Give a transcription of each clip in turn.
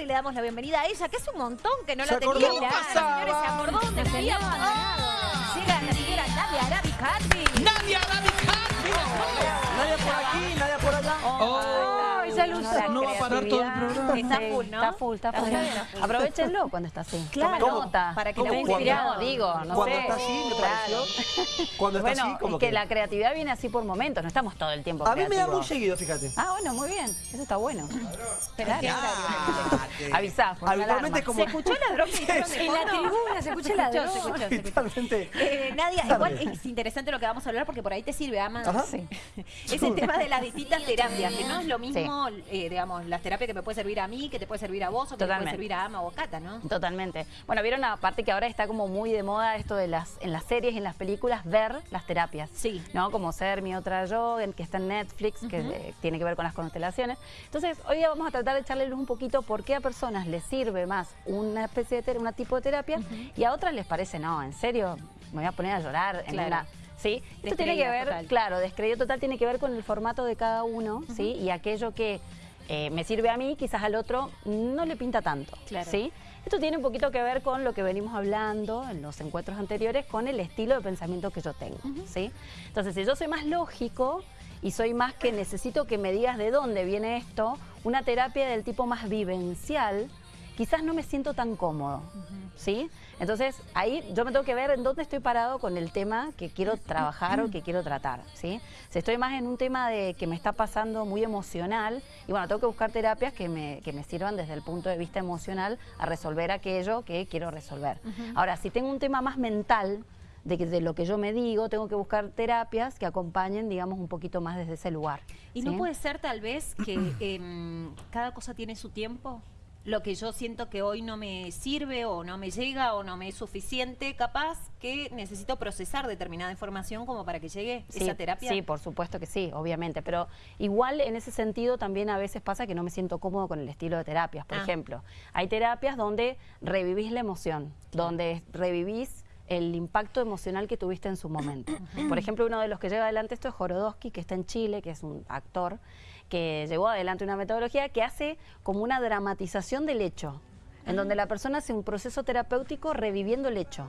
Y le damos la bienvenida a ella, que es un montón que no Se la tenía. que pasaba. Señores, se acordó dónde vivíamos. Llega la señora Nadia Arabicati. ¡Nadia! Nadie por aquí, nadie por allá. Oh, esa luz no va a parar todo el programa. Está full, ¿no? Está full, está full. Está full. Aprovechenlo cuando está así. Claro. ¿Cómo? nota. Para que Cuando- inspirado, digo, no Cuando sé. está así, me Claro. pareció. Cuando está Bueno, así, como es que, la creatividad viene así por momentos, no estamos todo el tiempo A mí me da muy seguido, fíjate. Ah, bueno, muy bien. Eso está bueno. Pero Avisá, Habitualmente como... ¿Se escuchó la droga En la tribuna se escucha la Se droga. escuchó, se escuchó. Eh, Nadia, igual es interesante lo que vamos a hablar porque por ahí te sirve, Ama. Ajá. Sí. Es el tema de las distintas terapias, que no es lo mismo, eh, digamos, las terapias que me puede servir a mí, que te puede servir a vos, o que te puede servir a Ama o a Cata, ¿no? Totalmente. Bueno, vieron aparte que ahora está como muy de moda esto de las en las series y en las películas ver las terapias. Sí. ¿No? Como ser mi otra yo, en- que está en Netflix, que eh, tiene que ver con las constelaciones. Entonces, hoy día vamos a tratar de echarle luz un poquito por qué a personas les sirve más una especie de una tipo de terapia y a otras les parece, no, en serio, me voy a poner a llorar en Claro. una ¿Sí? Esto tiene que ver, total. claro, descreído total tiene que ver con el formato de cada uno, ¿sí? Y aquello que eh, me sirve a mí, quizás al otro no le pinta tanto, Claro. ¿sí? Esto tiene un poquito que ver con lo que venimos hablando en los encuentros anteriores, con el estilo de pensamiento que yo tengo, ¿sí? Entonces, si yo soy más lógico y soy más que necesito que me digas de dónde viene esto, una terapia del tipo más vivencial, quizás no me siento tan cómodo, ¿sí? Entonces, ahí yo me tengo que ver en dónde estoy parado con el tema que quiero trabajar o que quiero tratar, ¿sí? Si estoy más en un tema de que me está pasando muy emocional, y bueno, tengo que buscar terapias que me, que me sirvan desde el punto de vista emocional a resolver aquello que quiero resolver. Ahora, si tengo un tema más mental, de, que- de lo que yo me digo, tengo que buscar terapias que acompañen, digamos, un poquito más desde ese lugar. Y no puede ser tal vez que em, cada cosa tiene su tiempo. Lo que yo siento que hoy no me sirve o no me llega o no me es suficiente, capaz que necesito procesar determinada información como para que llegue Sí, esa terapia. Sí, por supuesto que sí, obviamente. Pero igual en ese sentido también a veces pasa que no me siento cómodo con el estilo de terapias. Por Ah. ejemplo, hay terapias donde revivís la emoción, donde revivís el impacto emocional que tuviste en su momento. Por ejemplo, uno de los que lleva adelante esto es Jorodowski, que está en Chile, que es un actor, que llevó adelante una metodología que hace como una dramatización del hecho, en donde la persona hace un proceso terapéutico reviviendo el hecho.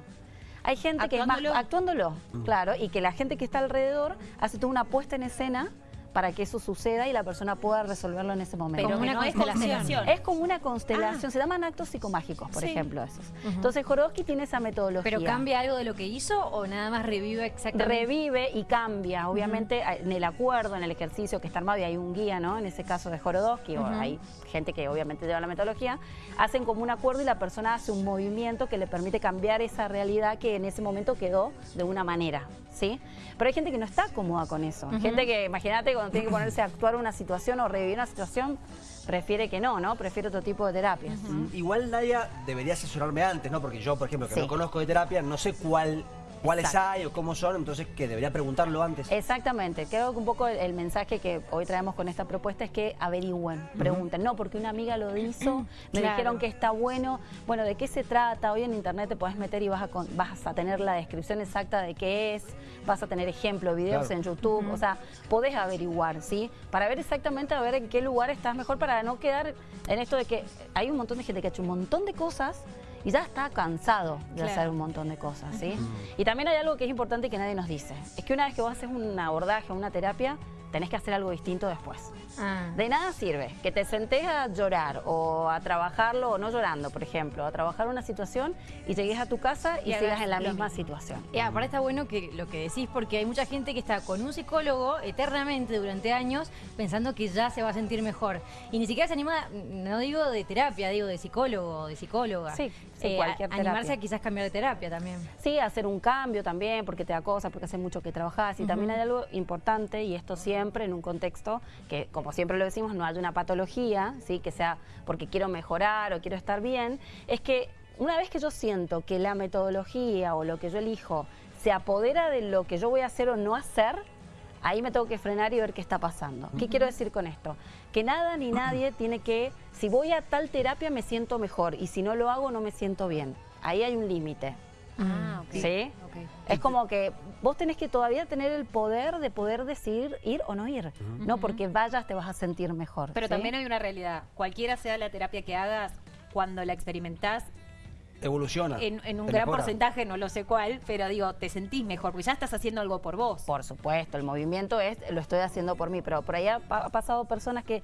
Hay gente que es más Actuándolo. actuándolo, claro, y que la gente que está alrededor hace toda una puesta en escena para que eso suceda y la persona pueda resolverlo en ese momento. Pero una no constelación. Es como una constelación, se llaman actos psicomágicos, por Sí. ejemplo, esos. Entonces Jorodowski tiene esa metodología. ¿Pero cambia algo de lo que hizo o nada más revive exactamente? Revive y cambia, obviamente en el acuerdo, en el ejercicio que está armado y hay un guía, ¿no? En ese caso de Jorodowski, o hay gente que obviamente lleva la metodología, hacen como un acuerdo y la persona hace un movimiento que le permite cambiar esa realidad que en ese momento quedó de una manera, ¿sí? Pero hay gente que no está cómoda con eso. Gente que, imagínate, cuando tiene que ponerse a actuar una situación o revivir una situación, prefiere que no, ¿no? Prefiere otro tipo de terapias. Igual Nadia debería asesorarme antes, ¿no? Porque yo, por ejemplo, que Sí. no conozco de terapia, no sé cuál, cuáles Exacto. hay o cómo son, entonces que debería preguntarlo antes. Exactamente, creo que un poco el, el mensaje que hoy traemos con esta propuesta es que averigüen, pregunten, no, porque una amiga lo hizo, me Claro. dijeron que está bueno, bueno, ¿de qué se trata? Hoy en internet te puedes meter y vas a, con- vas a tener la descripción exacta de qué es, vas a tener ejemplos, videos Claro. en YouTube, o sea, podés averiguar, ¿sí? Para ver exactamente a ver en qué lugar estás mejor, para no quedar en esto de que hay un montón de gente que ha hecho un montón de cosas y ya está cansado de Claro. hacer un montón de cosas, ¿sí? Y también hay algo que es importante que nadie nos dice. Es que una vez que vos haces un abordaje o una terapia, tenés que hacer algo distinto después. Ah. De nada sirve que te sentés a llorar o a trabajarlo, o no llorando, por ejemplo, a trabajar una situación y llegues a tu casa y, Y sigas en la misma mismo. situación. Y aparte está bueno que lo que decís, porque hay mucha gente que está con un psicólogo eternamente durante años pensando que ya se va a sentir mejor. Y ni siquiera se anima, no digo de terapia, digo de psicólogo, de psicóloga. Sí, sí, Eh, cualquier a- Animarse terapia. a quizás cambiar de terapia también. Sí, hacer un cambio también, porque te da cosas, porque hace mucho que trabajás. Y también hay algo importante, y esto siempre en un contexto que, como siempre lo decimos, no hay una patología, ¿sí? que sea porque quiero mejorar o quiero estar bien, es que una vez que yo siento que la metodología o lo que yo elijo se apodera de lo que yo voy a hacer o no hacer, ahí me tengo que frenar y ver qué está pasando. ¿Qué quiero decir con esto? Que nada ni nadie tiene que, si voy a tal terapia me siento mejor y si no lo hago no me siento bien. Ahí hay un límite. Ah, ok. ¿Sí? Ok. Es como que vos tenés que todavía tener el poder de poder decidir ir o no ir. No porque vayas te vas a sentir mejor. Pero ¿sí? también hay una realidad. Cualquiera sea la terapia que hagas, cuando la experimentás, Evoluciona. en, en un gran mejora. porcentaje, no lo sé cuál, pero digo, te sentís mejor, porque ya estás haciendo algo por vos. Por supuesto, el movimiento es, lo estoy haciendo por mí, pero por ahí ha, pa- ha pasado personas que,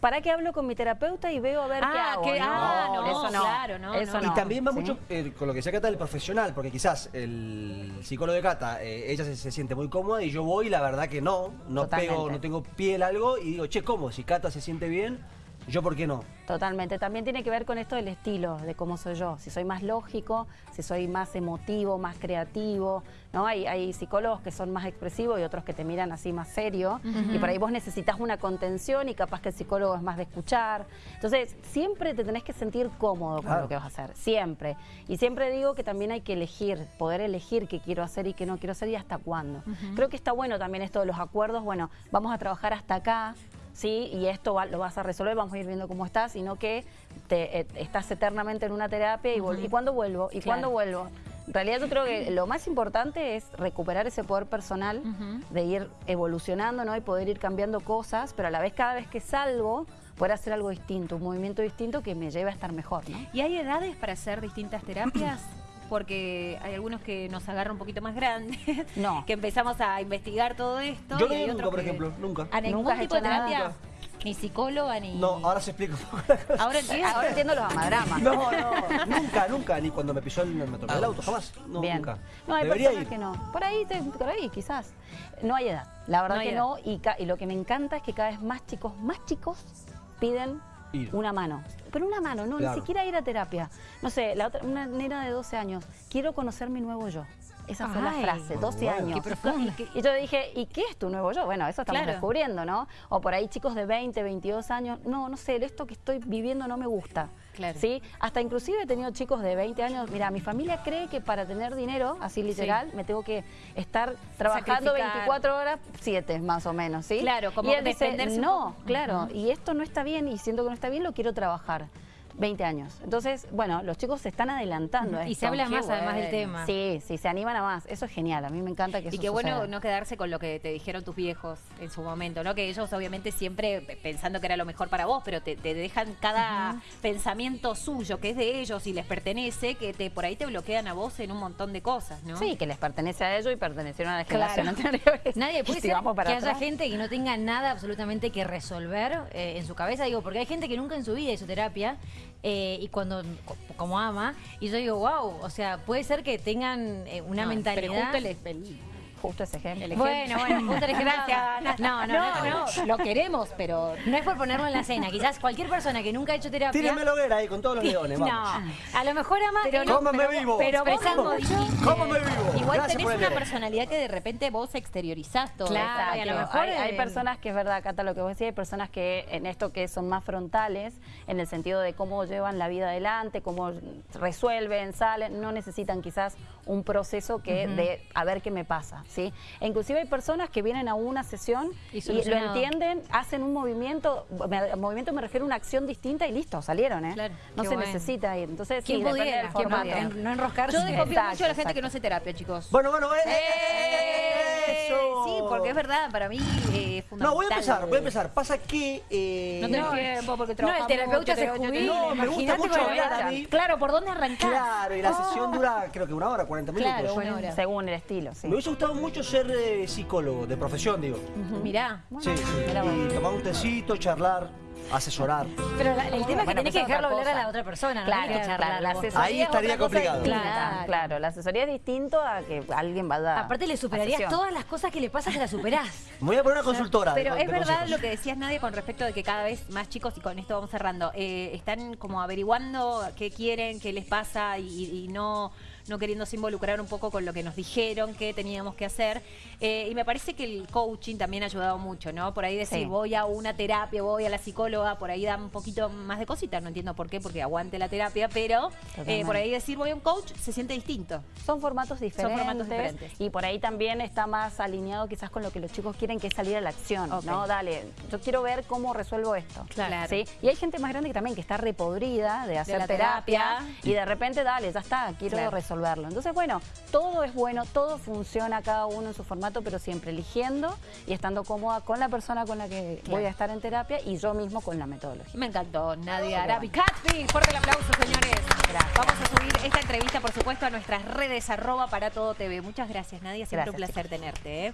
¿para qué hablo con mi terapeuta y veo a ver qué Ah, hago? que- ah, no, eso no, claro, no, eso no. Y también va ¿sí? mucho eh, con lo que decía Cata del profesional, porque quizás el psicólogo de Cata, eh, ella se, se siente muy cómoda y yo voy y la verdad que no, no Totalmente. pego, no tengo piel algo y digo, che, ¿cómo? Si Cata se siente bien, yo por qué no. Totalmente. También tiene que ver con esto del estilo, de cómo soy yo. Si soy más lógico, si soy más emotivo, más creativo. ¿no? Hay, hay psicólogos que son más expresivos y otros que te miran así más serio. Y por ahí vos necesitas una contención y capaz que el psicólogo es más de escuchar. Entonces, siempre te tenés que sentir cómodo con Claro. lo que vas a hacer. Siempre. Y siempre digo que también hay que elegir, poder elegir qué quiero hacer y qué no quiero hacer y hasta cuándo. Creo que está bueno también esto de los acuerdos. Bueno, vamos a trabajar hasta acá. ¿Sí? Y esto va- lo vas a resolver, vamos a ir viendo cómo estás, sino que te, eh, estás eternamente en una terapia y, vol- ¿y cuándo vuelvo? ¿Y Claro. cuándo vuelvo? En realidad yo creo que lo más importante es recuperar ese poder personal, de ir evolucionando ¿no? y poder ir cambiando cosas, pero a la vez cada vez que salgo, poder hacer algo distinto, un movimiento distinto que me lleve a estar mejor. ¿no? ¿Y hay edades para hacer distintas terapias? Porque hay algunos que nos agarran un poquito más grandes, No. que empezamos a investigar todo esto. Yo y hay nunca, otros por que- ejemplo, nunca. ¿A ningún ¿Nunca has tipo de nada? terapia? Ni psicóloga, ni... No, ahora se explica un poco la cosa. Ahora entiendo. Ahora entiendo los amadramas. No, no, nunca, nunca, ni cuando me pisó el, me tocó el auto, jamás. No, Bien. nunca. No, hay Debería personas ir. que no. Por ahí, te- por ahí, quizás. No hay edad. La verdad No que edad. no. Y lo que me encanta es que cada vez más chicos, más chicos, piden Ir. una mano. Pero una mano, no, Claro. ni siquiera ir a terapia. No sé, la otra, una nena de 12 años, quiero conocer mi nuevo yo. Esa fue la Ay, frase, 12 bueno. años. Qué profunda. Y, y yo dije, ¿y qué es tu nuevo yo? Bueno, eso estamos Claro. descubriendo, ¿no? O por ahí chicos de 20, 22 años, no, no sé, esto que estoy viviendo no me gusta. Claro. ¿Sí? Hasta inclusive he tenido chicos de 20 años, mira, mi familia cree que para tener dinero, así literal, me tengo que estar trabajando Sacrificar. 24 horas, 7 más o menos, ¿sí? Claro, como y él dice, no, poco". claro, y esto no está bien y siento que no está bien, lo quiero trabajar. 20 años. Entonces, bueno, los chicos se están adelantando. a Y esto. se habla Qué más además del tema. Sí, sí, se animan a más. Eso es genial, a mí me encanta que eso Y qué bueno no quedarse con lo que te dijeron tus viejos en su momento, ¿no? Que ellos obviamente siempre pensando que era lo mejor para vos, pero te, te dejan cada pensamiento suyo, que es de ellos y les pertenece, que te por ahí te bloquean a vos en un montón de cosas, ¿no? Sí, que les pertenece a ellos y pertenecieron a la Claro. generación anterior. Nadie puede Y si ser que haya gente que no tenga nada absolutamente que resolver eh, en su cabeza. Digo, porque hay gente que nunca en su vida hizo terapia eh, y cuando, co- como ama, y yo digo, wow, o sea, puede ser que tengan eh, una No, mentalidad. Pero justo el, el- Justo ese ejemplo. el Bueno, ejemplo. bueno, justo el ejemplo. Gracias. No, no, no, no. lo queremos, pero No es por ponerlo en la cena. Quizás cualquier persona que nunca ha hecho terapia. Tírenme la hoguera ahí con todos los leones, No, vamos. a lo mejor ama. Pero eh, no, Cómeme vivo. pero dijiste, Cómeme vivo. Igual Gracias tenés una personalidad que de repente vos exteriorizás todo. Claro, y a lo mejor, hay, hay personas que es verdad, Cata, lo que vos decís, hay personas que en esto que son más frontales, en el sentido de cómo llevan la vida adelante, cómo resuelven, salen, no necesitan quizás un proceso que de a ver qué me pasa, ¿sí? E inclusive hay personas que vienen a una sesión Y y, lo entienden, hacen un movimiento, me- movimiento me refiero a una acción distinta y listo, salieron, ¿eh? Claro, no qué se bueno. necesita ir. Entonces, sí, ¿Quién depende pudiera? No enroscarse. Yo desconfío mucho de la gente exacto. que no hace terapia, chicos. Bueno, bueno, eh, ¡Eh! Eso. Sí, porque es verdad, para mí eh, es fundamental. No, voy a empezar, voy a empezar. Pasa que... eh, No tenés tiempo porque No, el trabajamos. terapeuta se jubila. No, me gusta mucho hablar a mí. Claro, ¿por dónde arrancás? Claro, y la sesión dura creo que una hora, 40 minutos. Claro, una hora. Según el estilo, sí. Me hubiese gustado mucho ser eh, psicólogo, de profesión, digo. Mirá. Sí, sí. Mira vos. Y tomar un tecito, charlar, asesorar. Pero la- el tema es que Bueno, tenés que es dejarlo hablar a la otra persona, no Claro, que claro, la asesoría Ahí es estaría cosa complicado. distinta, Claro. Claro, la asesoría es distinto a que alguien vaya Aparte le superarías sesión. todas las cosas que le pasan, se las superás. Me voy a poner una consultora. Pero de es verdad consejos. lo que decías, Nadia, con respecto de que cada vez más chicos, y con esto vamos cerrando, eh, están como averiguando qué quieren, qué les pasa y, y no, no queriéndose involucrar un poco con lo que nos dijeron que teníamos que hacer. Eh, y me parece que el coaching también ha ayudado mucho, ¿no? Por ahí decir, Sí. voy a una terapia, voy a la psicóloga, por ahí da un poquito más de cositas, no entiendo por qué, porque aguante la terapia, pero eh, por ahí decir, voy a un coach, se siente distinto. Son formatos diferentes. formatos diferentes. Y por ahí también está más alineado quizás con lo que los chicos quieren, que es salir a la acción. ¿no? Dale, yo quiero ver cómo resuelvo esto. Claro. ¿sí? Y hay gente más grande que también que está repodrida de hacer la terapia, terapia. y de repente, dale, ya está, quiero Claro. resolver resolverlo. Entonces, bueno, todo es bueno, todo funciona cada uno en su formato, pero siempre eligiendo y estando cómoda con la persona con la que voy a estar en terapia y yo mismo con la metodología. Me encantó, Nadia Arabi. Catfi, fuerte el aplauso, señores. Vamos a subir esta entrevista, por supuesto, a nuestras redes, arroba para todo TV. Muchas gracias, Nadia. Siempre un placer tenerte. ¿eh?